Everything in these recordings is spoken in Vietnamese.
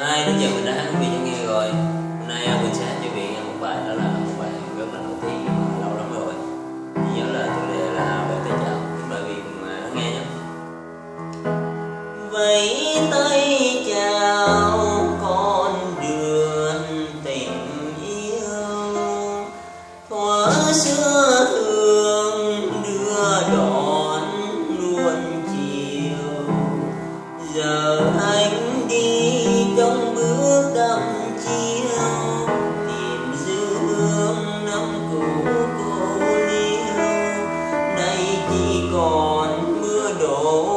hai đến giờ mình đã hát quý vị cho nghe rồi. Hôm nay mình sẽ hát cho vị nghe một bài đó là một bài rất là nổi tiếng, lâu lắm rồi. Chỉ nhớ là chủ đề là về tay chào Chúng mời vị cùng lắng nghe nhé Vẫy tay chào con đường tình yêu. Thuở xưa thương đưa đón luôn chiều. Giờ hai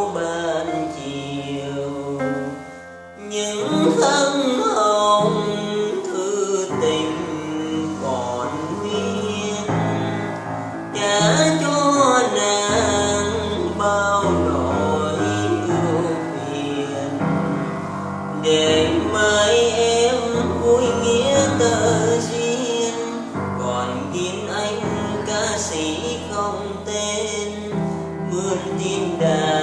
đổ ban chiều. Những thân hồng thư tình còn nguyên. Trả cho nàng bao nỗi ưu phiền. Để mai em vui nghĩa tờ duyên. Còn ghiên anh ca sĩ không tên. Mượn tin đàn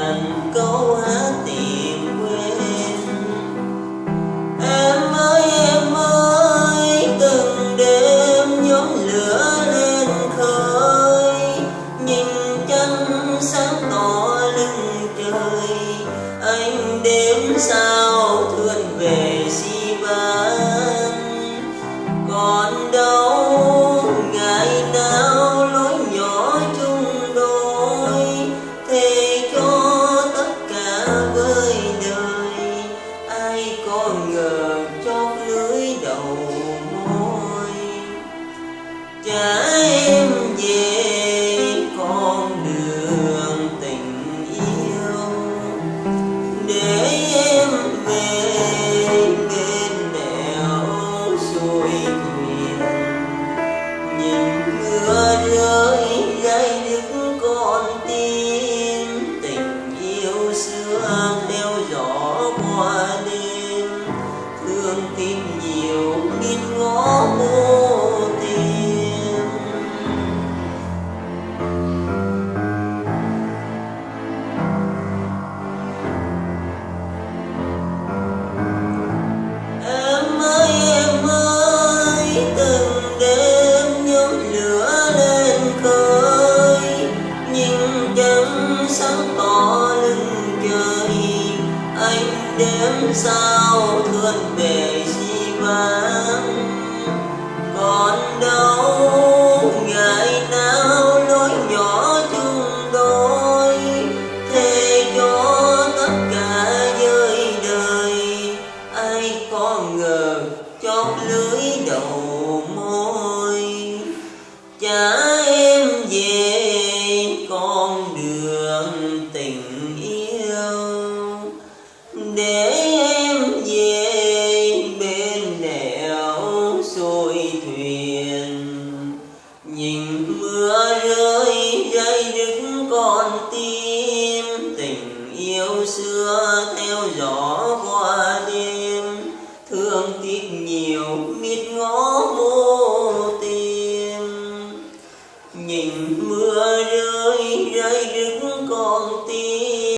để nhưng chẳng sáng tỏ lưng trời. Anh đêm sao thươn về si vãng. Còn đâu, ngày nào lối nhỏ chung đôi. Thề cho tất cả giới đời, ai có ngờ chót lưới đầu. Gió qua đêm thương tiếc nhiều biết ngó